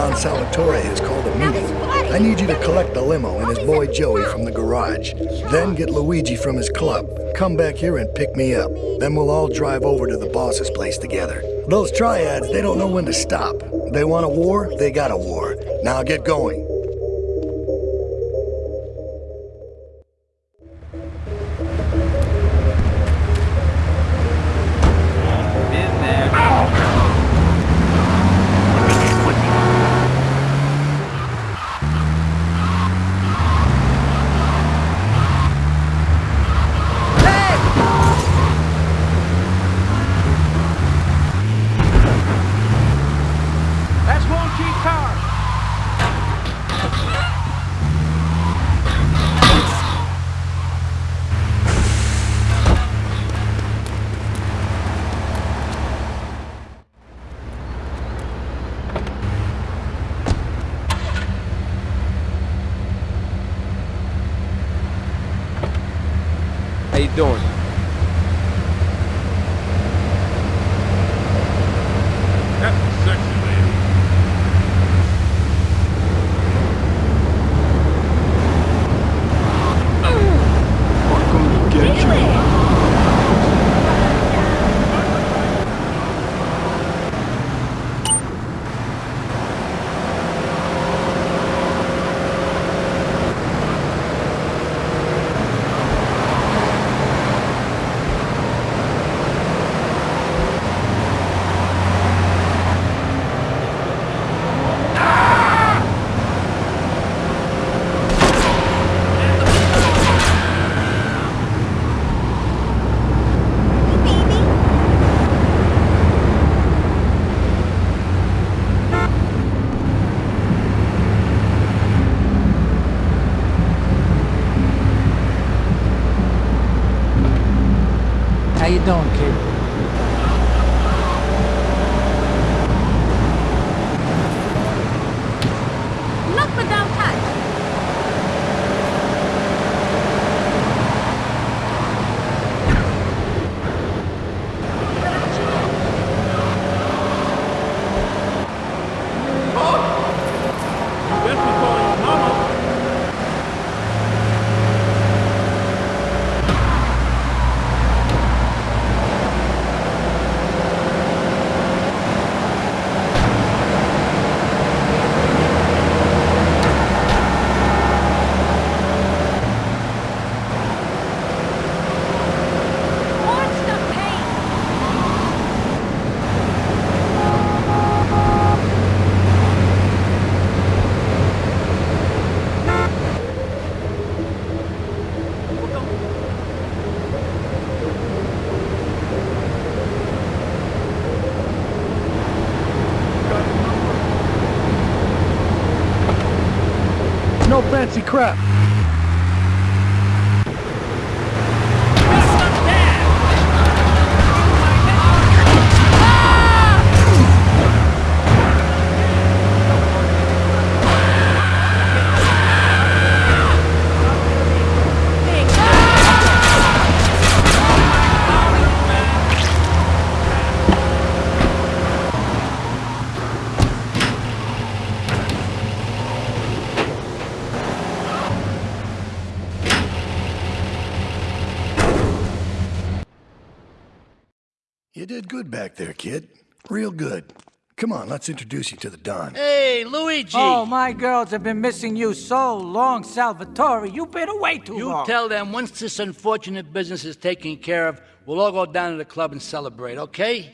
Don Salvatore has called a meeting. I need you to collect the limo and his boy Joey from the garage. Then get Luigi from his club. Come back here and pick me up. Then we'll all drive over to the boss's place together. Those triads, they don't know when to stop. They want a war, they got a war. Now get going. You doing? How you doing, kid? Look without touch. You best be calling your mama. Watch the paint. No fancy crap. You did good back there, kid. Real good. Come on, let's introduce you to the Don. Hey, Luigi! Oh, my girls have been missing you so long, Salvatore. You've been away too You long. You tell them once this unfortunate business is taken care of, we'll all go down to the club and celebrate, okay?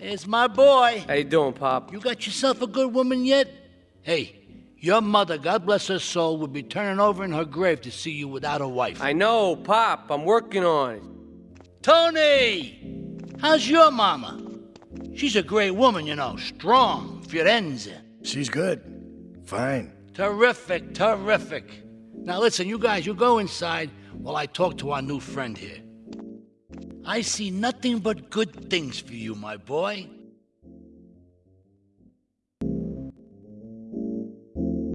It's my boy. How you doing, Pop? You got yourself a good woman yet? Hey, your mother, God bless her soul, would be turning over in her grave to see you without a wife. I know, Pop. I'm working on it. Toni! How's your mama? She's a great woman, you know, strong, Firenze. She's good. Fine. Terrific, terrific. Now listen, you guys, you go inside while I talk to our new friend here. I see nothing but good things for you, my boy.